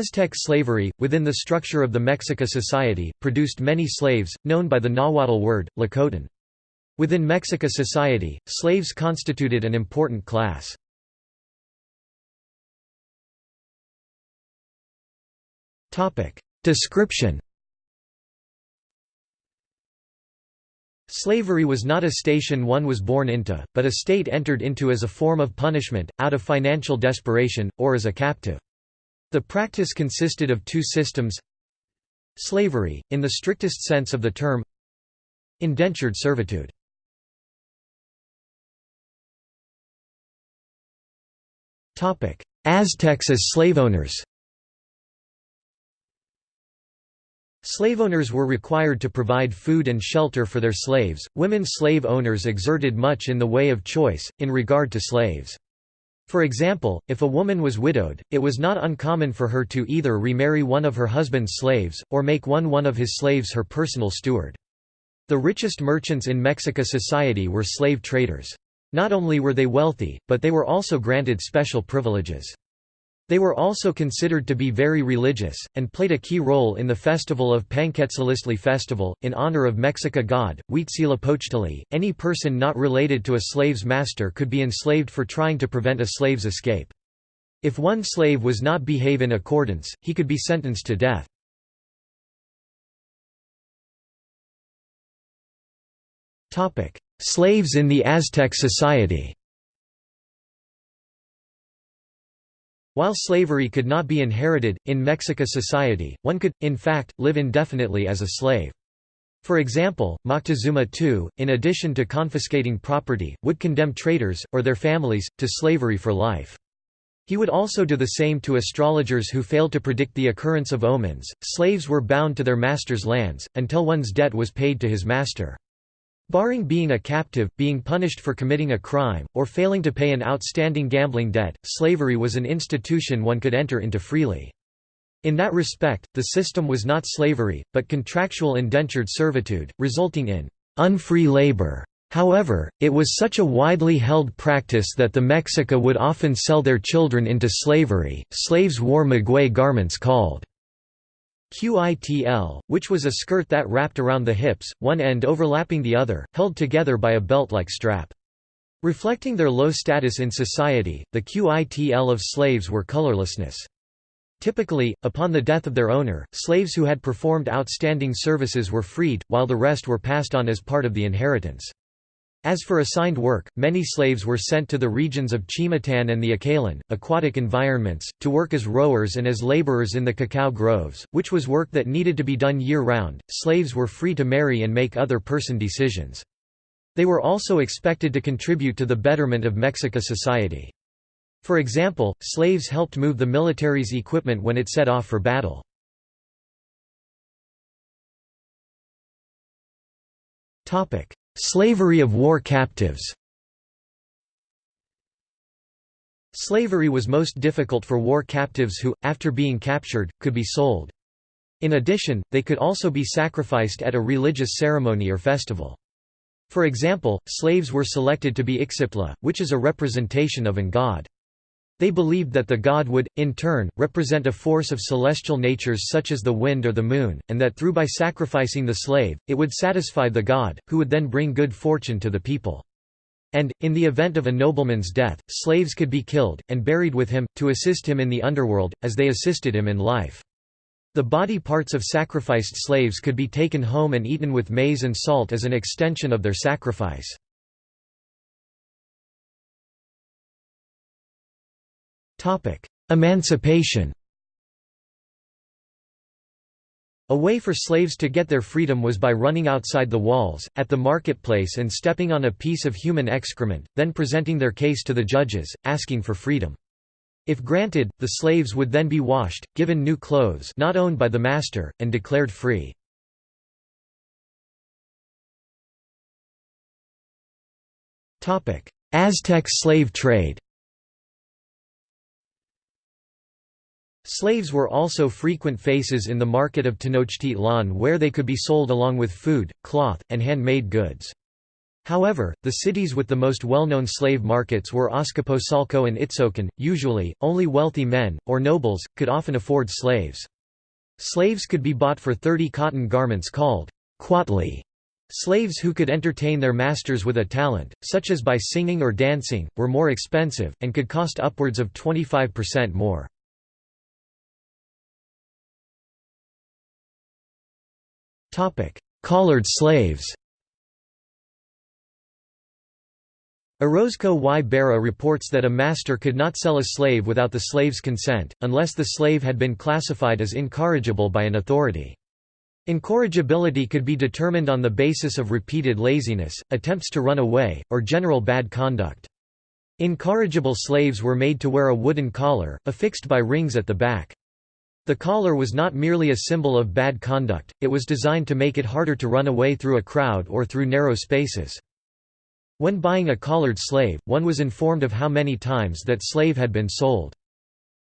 Aztec slavery, within the structure of the Mexica society, produced many slaves, known by the Nahuatl word, tlacotli. Within Mexica society, slaves constituted an important class. Description Slavery was not a station one was born into, but a state entered into as a form of punishment, out of financial desperation, or as a captive. The practice consisted of two systems Slavery, in the strictest sense of the term Indentured servitude Aztecs as slave owners Slave owners were required to provide food and shelter for their slaves. Women slave owners exerted much in the way of choice, in regard to slaves. For example, if a woman was widowed, it was not uncommon for her to either remarry one of her husband's slaves, or make one one of his slaves her personal steward. The richest merchants in Mexica society were slave traders. Not only were they wealthy, but they were also granted special privileges. They were also considered to be very religious, and played a key role in the festival of Panquetzaliztli festival, in honor of Mexica god, Huitzilopochtli. Any person not related to a slave's master could be enslaved for trying to prevent a slave's escape. If one slave was not behave in accordance, he could be sentenced to death. Slaves in the Aztec society While slavery could not be inherited, in Mexica society, one could, in fact, live indefinitely as a slave. For example, Moctezuma II, in addition to confiscating property, would condemn traders, or their families, to slavery for life. He would also do the same to astrologers who failed to predict the occurrence of omens. Slaves were bound to their master's lands, until one's debt was paid to his master. Barring being a captive, being punished for committing a crime, or failing to pay an outstanding gambling debt, slavery was an institution one could enter into freely. In that respect, the system was not slavery, but contractual indentured servitude, resulting in unfree labor. However, it was such a widely held practice that the Mexica would often sell their children into slavery. Slaves wore maguey garments called cueitl, which was a skirt that wrapped around the hips, one end overlapping the other, held together by a belt-like strap. Reflecting their low status in society, the cueitl of slaves were colorlessness. Typically, upon the death of their owner, slaves who had performed outstanding services were freed, while the rest were passed on as part of the inheritance. As for assigned work, many slaves were sent to the regions of Chimatan and the Acalan, aquatic environments, to work as rowers and as laborers in the cacao groves, which was work that needed to be done year-round. Slaves were free to marry and make other person decisions. They were also expected to contribute to the betterment of Mexica society. For example, slaves helped move the military's equipment when it set off for battle. Topic: Slavery of war captives Slavery was most difficult for war captives who, after being captured, could be sold. In addition, they could also be sacrificed at a religious ceremony or festival. For example, slaves were selected to be Ixiptla, which is a representation of an god. They believed that the god would, in turn, represent a force of celestial natures such as the wind or the moon, and that through by sacrificing the slave, it would satisfy the god, who would then bring good fortune to the people. And, in the event of a nobleman's death, slaves could be killed, and buried with him, to assist him in the underworld, as they assisted him in life. The body parts of sacrificed slaves could be taken home and eaten with maize and salt as an extension of their sacrifice. Emancipation A way for slaves to get their freedom was by running outside the walls, at the marketplace and stepping on a piece of human excrement, then presenting their case to the judges, asking for freedom. If granted, the slaves would then be washed, given new clothes not owned by the master, and declared free. Aztec slave trade Slaves were also frequent faces in the market of Tenochtitlan where they could be sold along with food, cloth, and handmade goods. However, the cities with the most well-known slave markets were Azcapotzalco and Itzocan. Usually, only wealthy men, or nobles, could often afford slaves. Slaves could be bought for 30 cotton garments called quachtli. Slaves who could entertain their masters with a talent, such as by singing or dancing, were more expensive, and could cost upwards of 25% more. Collared slaves Orozco y Berra reports that a master could not sell a slave without the slave's consent, unless the slave had been classified as incorrigible by an authority. Incorrigibility could be determined on the basis of repeated laziness, attempts to run away, or general bad conduct. Incorrigible slaves were made to wear a wooden collar, affixed by rings at the back. The collar was not merely a symbol of bad conduct, it was designed to make it harder to run away through a crowd or through narrow spaces. When buying a collared slave, one was informed of how many times that slave had been sold.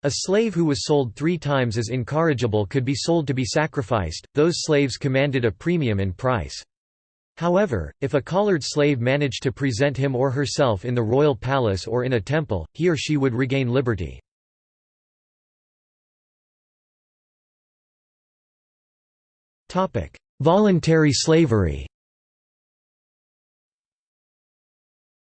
A slave who was sold three times as incorrigible could be sold to be sacrificed, those slaves commanded a premium in price. However, if a collared slave managed to present him or herself in the royal palace or in a temple, he or she would regain liberty. Voluntary slavery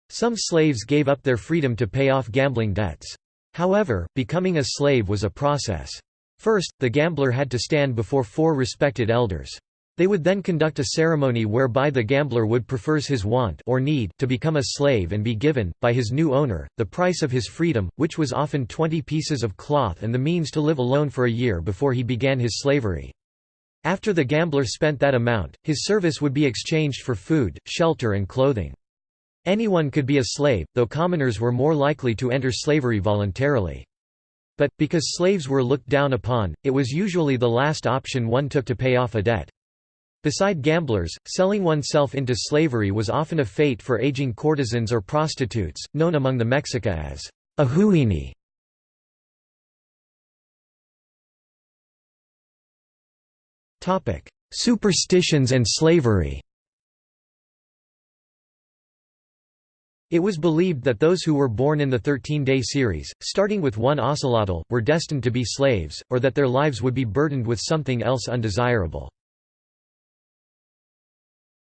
Some slaves gave up their freedom to pay off gambling debts. However, becoming a slave was a process. First, the gambler had to stand before four respected elders. They would then conduct a ceremony whereby the gambler would prefers his want or need to become a slave and be given, by his new owner, the price of his freedom, which was often 20 pieces of cloth and the means to live alone for a year before he began his slavery. After the gambler spent that amount, his service would be exchanged for food, shelter and clothing. Anyone could be a slave, though commoners were more likely to enter slavery voluntarily. But, because slaves were looked down upon, it was usually the last option one took to pay off a debt. Beside gamblers, selling oneself into slavery was often a fate for aging courtesans or prostitutes, known among the Mexica as ahuini. Superstitions and slavery It was believed that those who were born in the Thirteen-Day series, starting with one ocelotl, were destined to be slaves, or that their lives would be burdened with something else undesirable.